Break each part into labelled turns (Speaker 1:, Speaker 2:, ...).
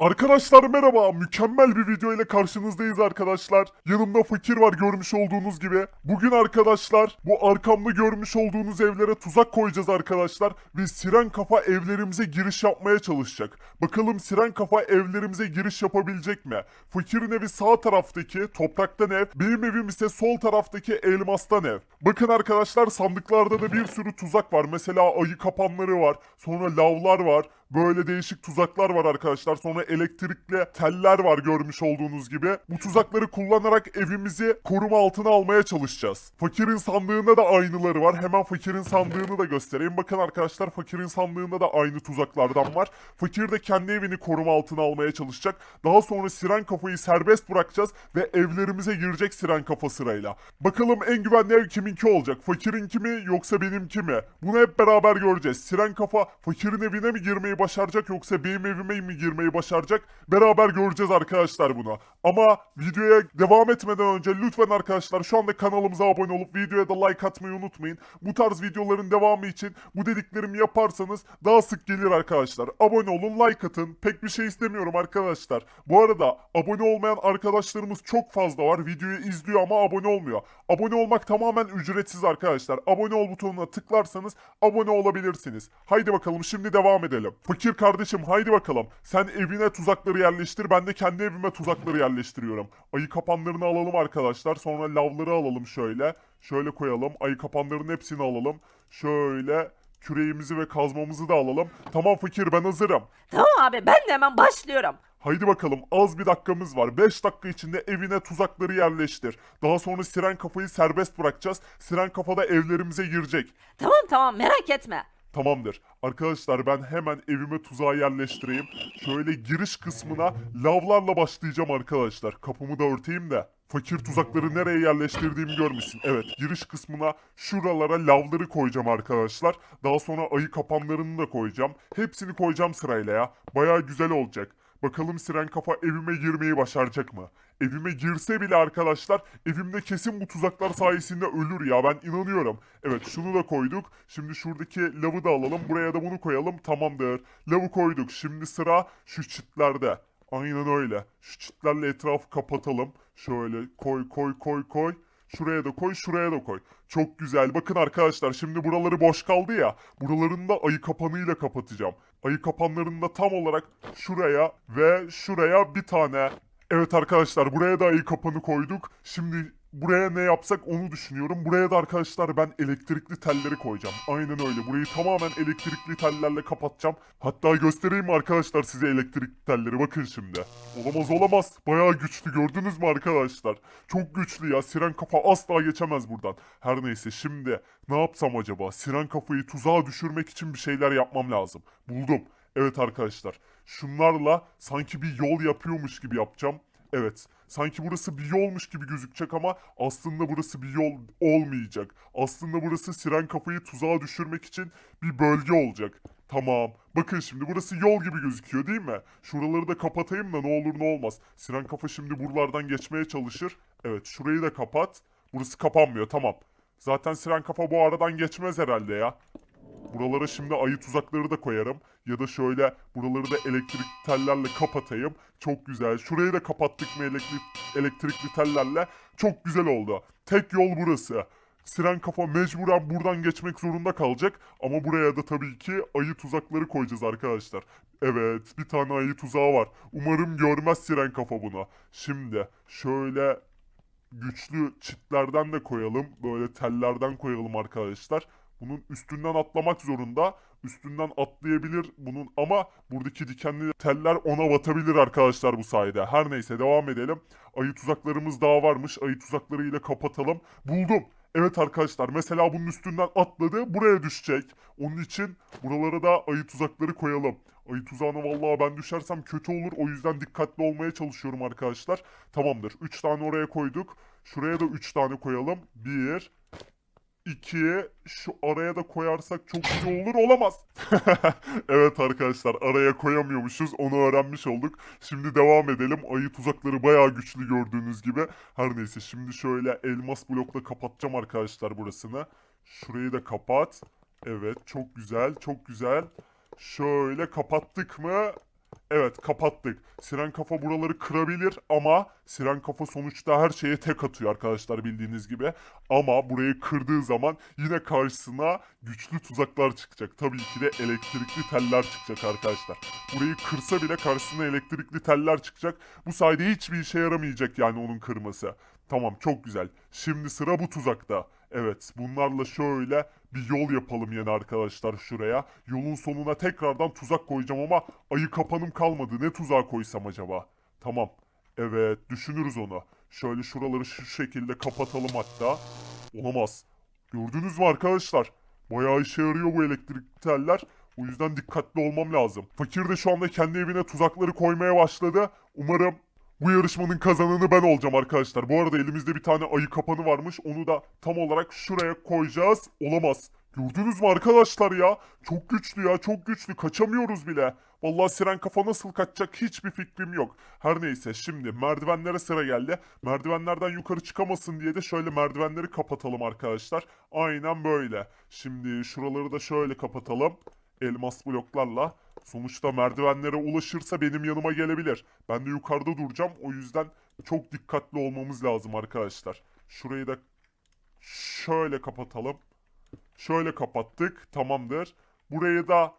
Speaker 1: Arkadaşlar merhaba. Mükemmel bir video ile karşınızdayız arkadaşlar. Yanımda fakir var görmüş olduğunuz gibi. Bugün arkadaşlar bu arkamda görmüş olduğunuz evlere tuzak koyacağız arkadaşlar. Ve siren kafa evlerimize giriş yapmaya çalışacak. Bakalım siren kafa evlerimize giriş yapabilecek mi? Fakirin evi sağ taraftaki topraktan ev. Benim evim ise sol taraftaki elmastan ev. Bakın arkadaşlar sandıklarda da bir sürü tuzak var. Mesela ayı kapanları var. Sonra lavlar var. Böyle değişik tuzaklar var arkadaşlar. Sonra elektrikli teller var görmüş olduğunuz gibi. Bu tuzakları kullanarak evimizi koruma altına almaya çalışacağız. Fakirin sandığında da aynıları var. Hemen fakirin sandığını da göstereyim. Bakın arkadaşlar fakirin sandığında da aynı tuzaklardan var. Fakir de kendi evini koruma altına almaya çalışacak. Daha sonra siren kafayı serbest bırakacağız ve evlerimize girecek siren kafa sırayla. Bakalım en güvenli ev kiminki olacak? Fakirinki mi yoksa benimki mi? Bunu hep beraber göreceğiz. Siren kafa fakirin evine mi girmeyi başaracak yoksa benim evime mi girmeyi başaracak? Beraber göreceğiz arkadaşlar bunu. Ama videoya devam etmeden önce lütfen arkadaşlar şu anda kanalımıza abone olup videoya da like atmayı unutmayın. Bu tarz videoların devamı için bu dediklerimi yaparsanız daha sık gelir arkadaşlar. Abone olun, like atın. Pek bir şey istemiyorum arkadaşlar. Bu arada abone olmayan arkadaşlarımız çok fazla var. Videoyu izliyor ama abone olmuyor. Abone olmak tamamen ücretsiz arkadaşlar. Abone ol butonuna tıklarsanız abone olabilirsiniz. Haydi bakalım şimdi devam edelim. Fakir kardeşim haydi bakalım. Sen evine tuzakları yerleştir. Ben de kendi evime tuzakları yerleştiriyorum. Ayı kapanlarını alalım arkadaşlar. Sonra lavları alalım şöyle. Şöyle koyalım. Ayı kapanlarının hepsini alalım. Şöyle küreğimizi ve kazmamızı da alalım. Tamam fakir ben hazırım.
Speaker 2: Tamam abi ben de hemen başlıyorum.
Speaker 1: Haydi bakalım az bir dakikamız var. 5 dakika içinde evine tuzakları yerleştir. Daha sonra siren kafayı serbest bırakacağız. Siren kafa da evlerimize girecek.
Speaker 2: Tamam tamam merak etme.
Speaker 1: Tamamdır. Arkadaşlar ben hemen evime tuzağı yerleştireyim. Şöyle giriş kısmına lavlarla başlayacağım arkadaşlar. Kapımı da örteyim de. Fakir tuzakları nereye yerleştirdiğimi görmüşsün. Evet giriş kısmına şuralara lavları koyacağım arkadaşlar. Daha sonra ayı kapanlarını da koyacağım. Hepsini koyacağım sırayla ya. Baya güzel olacak. Bakalım siren kafa evime girmeyi başaracak mı? Evime girse bile arkadaşlar evimde kesin bu tuzaklar sayesinde ölür ya ben inanıyorum. Evet şunu da koyduk. Şimdi şuradaki lavı da alalım. Buraya da bunu koyalım. Tamamdır. Lavı koyduk. Şimdi sıra şu çitlerde. Aynen öyle. Şu çitlerle etrafı kapatalım. Şöyle koy koy koy koy. Şuraya da koy, şuraya da koy. Çok güzel. Bakın arkadaşlar şimdi buraları boş kaldı ya. Buralarını da ayı kapanıyla kapatacağım. Ayı kapanlarını da tam olarak şuraya ve şuraya bir tane. Evet arkadaşlar buraya da ayı kapanı koyduk. Şimdi buraya ne yapsak onu düşünüyorum. Buraya da arkadaşlar ben elektrikli telleri koyacağım. Aynen öyle. Burayı tamamen elektrikli tellerle kapatacağım. Hatta göstereyim arkadaşlar size elektrikli telleri? Bakın şimdi. Olamaz olamaz. Bayağı güçlü gördünüz mü arkadaşlar? Çok güçlü ya. Siren kafa asla geçemez buradan. Her neyse şimdi ne yapsam acaba? Siren kafayı tuzağa düşürmek için bir şeyler yapmam lazım. Buldum. Evet arkadaşlar. Şunlarla sanki bir yol yapıyormuş gibi yapacağım. Evet. Sanki burası bir yolmuş gibi gözükecek ama aslında burası bir yol olmayacak. Aslında burası siren kafayı tuzağa düşürmek için bir bölge olacak. Tamam. Bakın şimdi burası yol gibi gözüküyor değil mi? Şuraları da kapatayım da ne olur ne olmaz. Siren kafa şimdi buralardan geçmeye çalışır. Evet şurayı da kapat. Burası kapanmıyor tamam. Zaten siren kafa bu aradan geçmez herhalde ya. Buralara şimdi ayı tuzakları da koyarım. Ya da şöyle buraları da elektrik tellerle kapatayım. Çok güzel. Şurayı da kapattık mı elektrik, elektrikli tellerle? Çok güzel oldu. Tek yol burası. Siren kafa mecburen buradan geçmek zorunda kalacak. Ama buraya da tabii ki ayı tuzakları koyacağız arkadaşlar. Evet bir tane ayı tuzağı var. Umarım görmez siren kafa bunu. Şimdi şöyle güçlü çitlerden de koyalım. Böyle tellerden koyalım arkadaşlar. Bunun üstünden atlamak zorunda. Üstünden atlayabilir bunun ama buradaki dikenli teller ona batabilir arkadaşlar bu sayede. Her neyse devam edelim. Ayı tuzaklarımız daha varmış. Ayı tuzaklarıyla kapatalım. Buldum. Evet arkadaşlar mesela bunun üstünden atladı buraya düşecek. Onun için buralara da ayı tuzakları koyalım. Ayı tuzağına vallahi ben düşersem kötü olur. O yüzden dikkatli olmaya çalışıyorum arkadaşlar. Tamamdır. 3 tane oraya koyduk. Şuraya da 3 tane koyalım. 1 2 şu araya da koyarsak çok güzel olur olamaz. evet arkadaşlar araya koyamıyormuşuz onu öğrenmiş olduk. Şimdi devam edelim. Ayı tuzakları bayağı güçlü gördüğünüz gibi. Her neyse şimdi şöyle elmas blokla kapatacağım arkadaşlar burasını. Şurayı da kapat. Evet çok güzel çok güzel. Şöyle kapattık mı? Evet kapattık. Siren kafa buraları kırabilir ama siren kafa sonuçta her şeye tek atıyor arkadaşlar bildiğiniz gibi. Ama burayı kırdığı zaman yine karşısına güçlü tuzaklar çıkacak. Tabii ki de elektrikli teller çıkacak arkadaşlar. Burayı kırsa bile karşısına elektrikli teller çıkacak. Bu sayede hiçbir işe yaramayacak yani onun kırması. Tamam çok güzel. Şimdi sıra bu tuzakta. Evet bunlarla şöyle bir yol yapalım yine arkadaşlar şuraya. Yolun sonuna tekrardan tuzak koyacağım ama ayı kapanım kalmadı. Ne tuzağa koysam acaba? Tamam. Evet düşünürüz onu. Şöyle şuraları şu şekilde kapatalım hatta. Olamaz. Gördünüz mü arkadaşlar? Bayağı işe yarıyor bu elektrik teller. O yüzden dikkatli olmam lazım. Fakir de şu anda kendi evine tuzakları koymaya başladı. Umarım bu yarışmanın kazananı ben olacağım arkadaşlar. Bu arada elimizde bir tane ayı kapanı varmış. Onu da tam olarak şuraya koyacağız. Olamaz. Gördünüz mü arkadaşlar ya? Çok güçlü ya çok güçlü. Kaçamıyoruz bile. Vallahi siren kafa nasıl kaçacak hiçbir fikrim yok. Her neyse şimdi merdivenlere sıra geldi. Merdivenlerden yukarı çıkamasın diye de şöyle merdivenleri kapatalım arkadaşlar. Aynen böyle. Şimdi şuraları da şöyle kapatalım. Elmas bloklarla. Sonuçta merdivenlere ulaşırsa benim yanıma gelebilir. Ben de yukarıda duracağım. O yüzden çok dikkatli olmamız lazım arkadaşlar. Şurayı da şöyle kapatalım. Şöyle kapattık. Tamamdır. Burayı da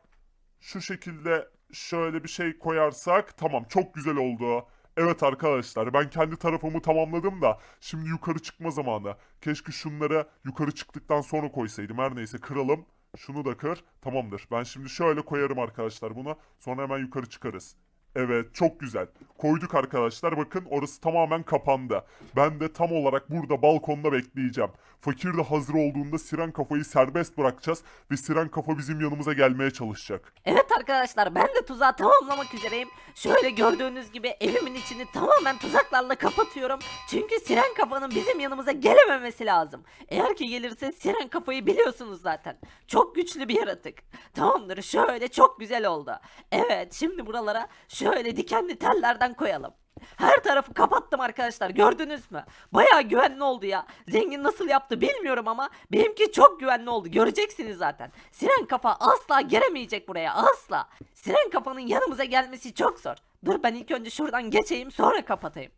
Speaker 1: şu şekilde şöyle bir şey koyarsak tamam çok güzel oldu. Evet arkadaşlar ben kendi tarafımı tamamladım da şimdi yukarı çıkma zamanı. Keşke şunları yukarı çıktıktan sonra koysaydım. Her neyse kıralım. Şunu da kır. Tamamdır. Ben şimdi şöyle koyarım arkadaşlar bunu. Sonra hemen yukarı çıkarız. Evet çok güzel. Koyduk arkadaşlar bakın orası tamamen kapandı. Ben de tam olarak burada balkonda bekleyeceğim. Fakir de hazır olduğunda Siren kafayı serbest bırakacağız ve Siren kafa bizim yanımıza gelmeye çalışacak.
Speaker 2: Evet arkadaşlar ben de tuzağı tamamlamak üzereyim. Şöyle gördüğünüz gibi evimin içini tamamen tuzaklarla kapatıyorum. Çünkü siren kafanın bizim yanımıza gelememesi lazım. Eğer ki gelirse siren kafayı biliyorsunuz zaten. Çok güçlü bir yaratık. Tamamdır şöyle çok güzel oldu. Evet şimdi buralara şöyle dikenli tellerden koyalım. Her tarafı kapattım arkadaşlar gördünüz mü? Bayağı güvenli oldu ya. Zengin nasıl yaptı bilmiyorum ama benimki çok güvenli oldu. Göreceksiniz zaten. Siren kafa asla giremeyecek buraya asla. Siren kafanın yanımıza gelmesi çok zor. Dur ben ilk önce şuradan geçeyim sonra kapatayım.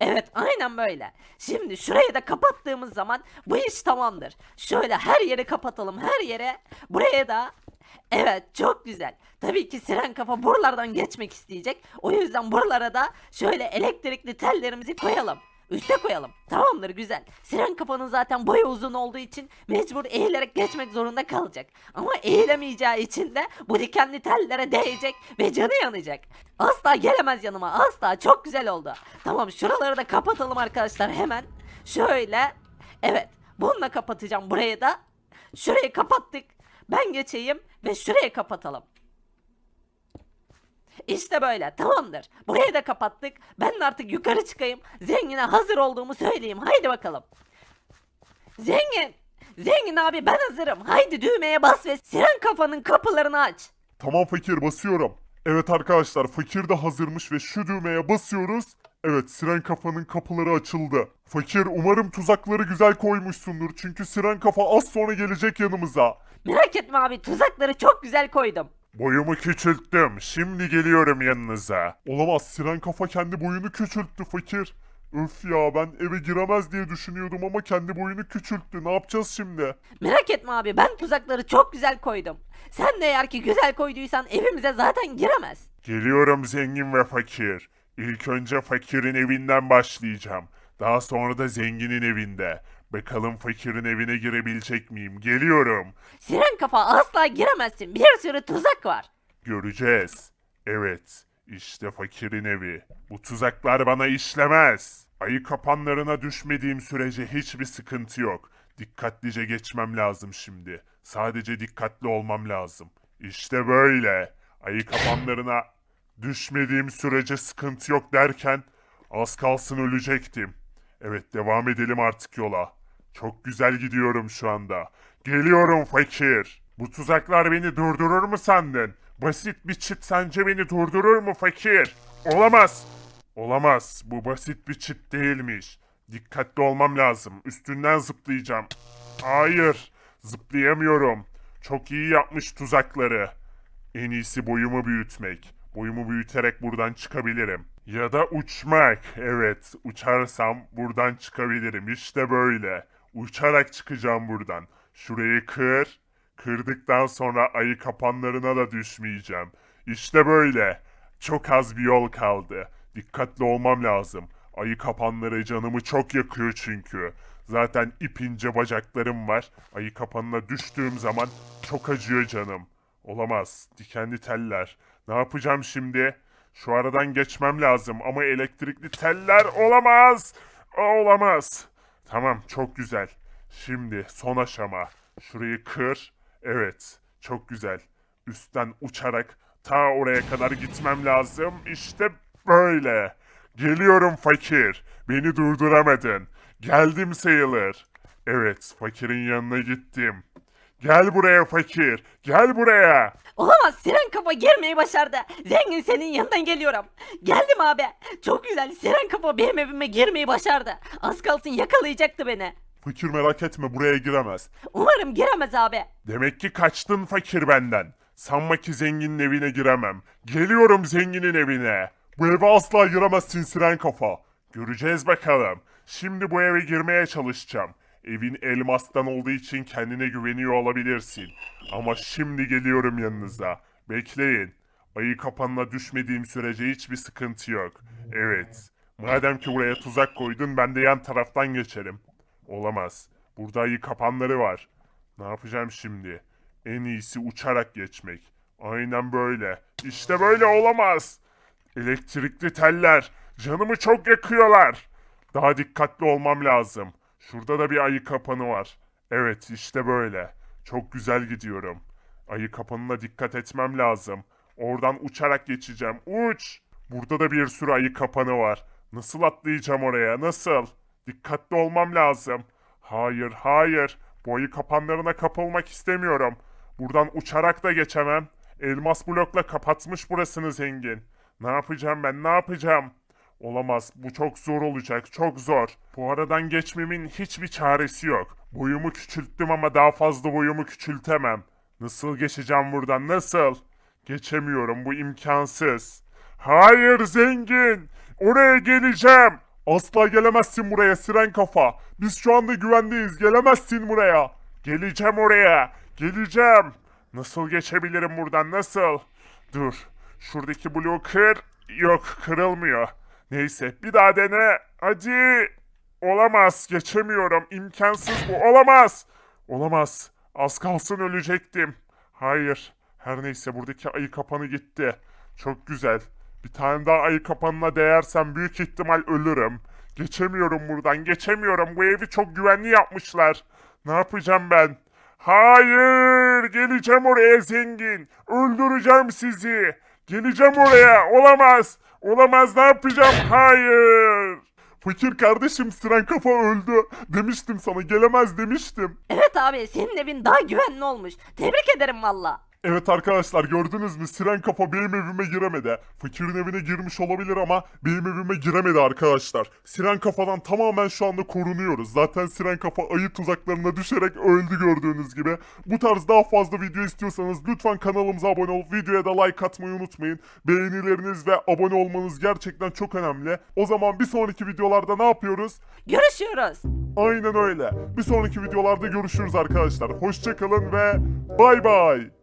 Speaker 2: Evet aynen böyle. Şimdi şurayı da kapattığımız zaman bu iş tamamdır. Şöyle her yeri kapatalım her yere. Buraya da Evet çok güzel. Tabii ki siren kafa buralardan geçmek isteyecek. O yüzden buralara da şöyle elektrikli tellerimizi koyalım. Üste koyalım. Tamamdır güzel. Siren kafanın zaten boyu uzun olduğu için mecbur eğilerek geçmek zorunda kalacak. Ama eğilemeyeceği için de bu dikenli tellere değecek ve canı yanacak. Asla gelemez yanıma asla çok güzel oldu. Tamam şuraları da kapatalım arkadaşlar hemen. Şöyle. Evet bununla kapatacağım burayı da. Şurayı kapattık. Ben geçeyim ve şurayı kapatalım. İşte böyle tamamdır. Burayı da kapattık. Ben de artık yukarı çıkayım. Zengine hazır olduğumu söyleyeyim. Haydi bakalım. Zengin. Zengin abi ben hazırım. Haydi düğmeye bas ve siren kafanın kapılarını aç.
Speaker 1: Tamam fakir basıyorum. Evet arkadaşlar fakir de hazırmış ve şu düğmeye basıyoruz. Evet siren kafanın kapıları açıldı. Fakir umarım tuzakları güzel koymuşsundur çünkü siren kafa az sonra gelecek yanımıza.
Speaker 2: Merak etme abi tuzakları çok güzel koydum.
Speaker 1: Boyumu küçülttüm. Şimdi geliyorum yanınıza. Olamaz. Siren kafa kendi boyunu küçülttü fakir. Öf ya ben eve giremez diye düşünüyordum ama kendi boyunu küçülttü. Ne yapacağız şimdi?
Speaker 2: Merak etme abi ben tuzakları çok güzel koydum. Sen de eğer ki güzel koyduysan evimize zaten giremez.
Speaker 1: Geliyorum zengin ve fakir. İlk önce fakirin evinden başlayacağım. Daha sonra da zenginin evinde. Bakalım fakirin evine girebilecek miyim? Geliyorum.
Speaker 2: Siren kafa asla giremezsin. Bir sürü tuzak var.
Speaker 1: Göreceğiz. Evet, işte fakirin evi. Bu tuzaklar bana işlemez. Ayı kapanlarına düşmediğim sürece hiçbir sıkıntı yok. Dikkatlice geçmem lazım şimdi. Sadece dikkatli olmam lazım. İşte böyle. Ayı kapanlarına düşmediğim sürece sıkıntı yok derken az kalsın ölecektim. Evet devam edelim artık yola. Çok güzel gidiyorum şu anda. Geliyorum fakir. Bu tuzaklar beni durdurur mu sandın? Basit bir çit sence beni durdurur mu fakir? Olamaz. Olamaz. Bu basit bir çit değilmiş. Dikkatli olmam lazım. Üstünden zıplayacağım. Hayır. Zıplayamıyorum. Çok iyi yapmış tuzakları. En iyisi boyumu büyütmek. Boyumu büyüterek buradan çıkabilirim. Ya da uçmak. Evet, uçarsam buradan çıkabilirim. İşte böyle. Uçarak çıkacağım buradan. Şurayı kır. Kırdıktan sonra ayı kapanlarına da düşmeyeceğim. İşte böyle. Çok az bir yol kaldı. Dikkatli olmam lazım. Ayı kapanları canımı çok yakıyor çünkü. Zaten ipince bacaklarım var. Ayı kapanına düştüğüm zaman çok acıyor canım. Olamaz. Dikenli teller. Ne yapacağım şimdi? Şu aradan geçmem lazım ama elektrikli teller olamaz. Olamaz. Tamam çok güzel. Şimdi son aşama. Şurayı kır. Evet çok güzel. Üstten uçarak ta oraya kadar gitmem lazım. İşte böyle. Geliyorum fakir. Beni durduramadın. Geldim sayılır. Evet fakirin yanına gittim. Gel buraya fakir. Gel buraya.
Speaker 2: Olamaz siren kafa girmeyi başardı. Zengin senin yanından geliyorum. Geldim abi. Çok güzel siren kafa benim evime girmeyi başardı. Az kalsın yakalayacaktı beni.
Speaker 1: Fakir merak etme buraya giremez.
Speaker 2: Umarım giremez abi.
Speaker 1: Demek ki kaçtın fakir benden. Sanma ki zenginin evine giremem. Geliyorum zenginin evine. Bu eve asla giremezsin siren kafa. Göreceğiz bakalım. Şimdi bu eve girmeye çalışacağım. Evin elmastan olduğu için kendine güveniyor olabilirsin. Ama şimdi geliyorum yanınıza. Bekleyin. Ayı kapanına düşmediğim sürece hiçbir sıkıntı yok. Evet. Madem ki buraya tuzak koydun ben de yan taraftan geçerim. Olamaz. Burada ayı kapanları var. Ne yapacağım şimdi? En iyisi uçarak geçmek. Aynen böyle. İşte böyle olamaz. Elektrikli teller. Canımı çok yakıyorlar. Daha dikkatli olmam lazım. Şurada da bir ayı kapanı var. Evet işte böyle. Çok güzel gidiyorum. Ayı kapanına dikkat etmem lazım. Oradan uçarak geçeceğim. Uç! Burada da bir sürü ayı kapanı var. Nasıl atlayacağım oraya? Nasıl? Dikkatli olmam lazım. Hayır, hayır. Bu ayı kapanlarına kapılmak istemiyorum. Buradan uçarak da geçemem. Elmas blokla kapatmış burasını zengin. Ne yapacağım ben? Ne yapacağım? Olamaz. Bu çok zor olacak. Çok zor. Bu aradan geçmemin hiçbir çaresi yok. Boyumu küçülttüm ama daha fazla boyumu küçültemem. Nasıl geçeceğim buradan? Nasıl? Geçemiyorum. Bu imkansız. Hayır zengin. Oraya geleceğim. Asla gelemezsin buraya siren kafa. Biz şu anda güvendeyiz. Gelemezsin buraya. Geleceğim oraya. Geleceğim. Nasıl geçebilirim buradan? Nasıl? Dur. Şuradaki bloğu kır. Yok kırılmıyor. Neyse bir daha dene. Hadi. Olamaz. Geçemiyorum. İmkansız bu. Olamaz. Olamaz. Az kalsın ölecektim. Hayır. Her neyse buradaki ayı kapanı gitti. Çok güzel. Bir tane daha ayı kapanına değersem büyük ihtimal ölürüm. Geçemiyorum buradan. Geçemiyorum. Bu evi çok güvenli yapmışlar. Ne yapacağım ben? Hayır! Geleceğim oraya zengin. Öldüreceğim sizi. Geleceğim oraya. Olamaz. Olamaz. Ne yapacağım? Hayır. Fakir kardeşim Siren Kafa öldü. Demiştim sana gelemez demiştim.
Speaker 2: Evet abi senin evin daha güvenli olmuş. Tebrik ederim valla.
Speaker 1: Evet arkadaşlar gördünüz mü Siren Kafa benim evime giremedi. Fakirin evine girmiş olabilir ama benim evime giremedi arkadaşlar. Siren Kafa'dan tamamen şu anda korunuyoruz. Zaten Siren Kafa ayı tuzaklarına düşerek öldü gördüğünüz gibi. Bu tarz daha fazla video istiyorsanız lütfen kanalımıza abone olup videoya da like atmayı unutmayın. Beğenileriniz ve abone olmanız gerçekten çok önemli. O zaman bir sonraki videolarda ne yapıyoruz?
Speaker 2: Görüşüyoruz.
Speaker 1: Aynen öyle. Bir sonraki videolarda görüşürüz arkadaşlar. Hoşçakalın ve bay bay.